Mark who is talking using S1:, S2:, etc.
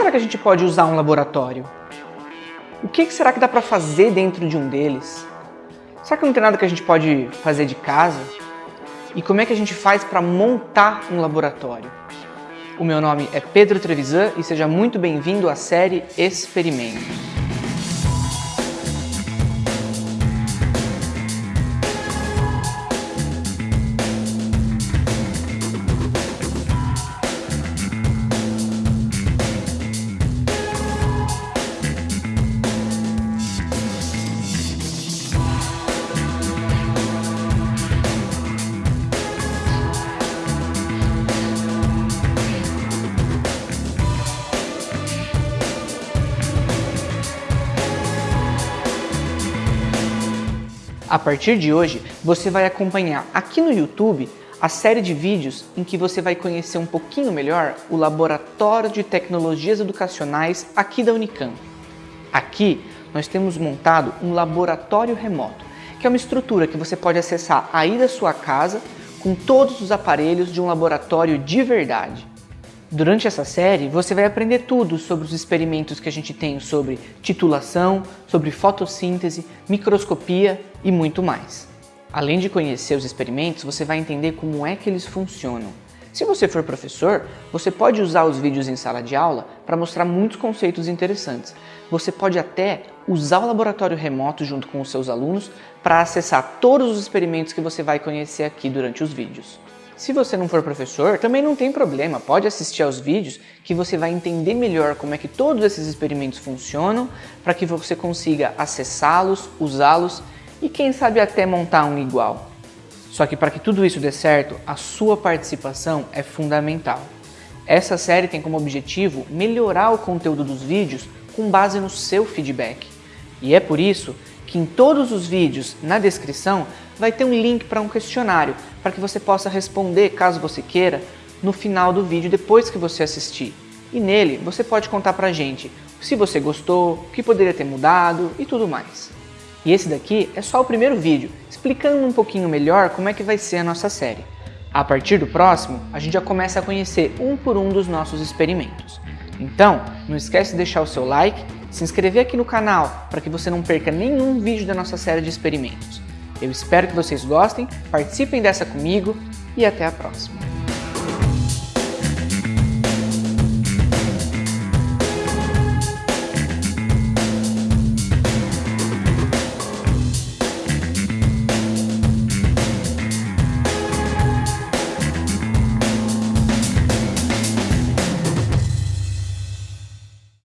S1: será que a gente pode usar um laboratório? O que será que dá para fazer dentro de um deles? Será que não tem nada que a gente pode fazer de casa? E como é que a gente faz para montar um laboratório? O meu nome é Pedro Trevisan e seja muito bem-vindo à série Experimentos. A partir de hoje, você vai acompanhar aqui no YouTube a série de vídeos em que você vai conhecer um pouquinho melhor o Laboratório de Tecnologias Educacionais aqui da Unicamp. Aqui, nós temos montado um laboratório remoto, que é uma estrutura que você pode acessar aí da sua casa com todos os aparelhos de um laboratório de verdade. Durante essa série, você vai aprender tudo sobre os experimentos que a gente tem sobre titulação, sobre fotossíntese, microscopia e muito mais. Além de conhecer os experimentos, você vai entender como é que eles funcionam. Se você for professor, você pode usar os vídeos em sala de aula para mostrar muitos conceitos interessantes. Você pode até usar o laboratório remoto junto com os seus alunos para acessar todos os experimentos que você vai conhecer aqui durante os vídeos. Se você não for professor, também não tem problema, pode assistir aos vídeos que você vai entender melhor como é que todos esses experimentos funcionam para que você consiga acessá-los, usá-los e quem sabe até montar um igual. Só que para que tudo isso dê certo, a sua participação é fundamental. Essa série tem como objetivo melhorar o conteúdo dos vídeos com base no seu feedback. E é por isso que em todos os vídeos, na descrição, vai ter um link para um questionário para que você possa responder, caso você queira, no final do vídeo depois que você assistir. E nele você pode contar pra gente se você gostou, o que poderia ter mudado e tudo mais. E esse daqui é só o primeiro vídeo, explicando um pouquinho melhor como é que vai ser a nossa série. A partir do próximo, a gente já começa a conhecer um por um dos nossos experimentos. Então, não esquece de deixar o seu like se inscrever aqui no canal para que você não perca nenhum vídeo da nossa série de experimentos. Eu espero que vocês gostem, participem dessa comigo e até a próxima.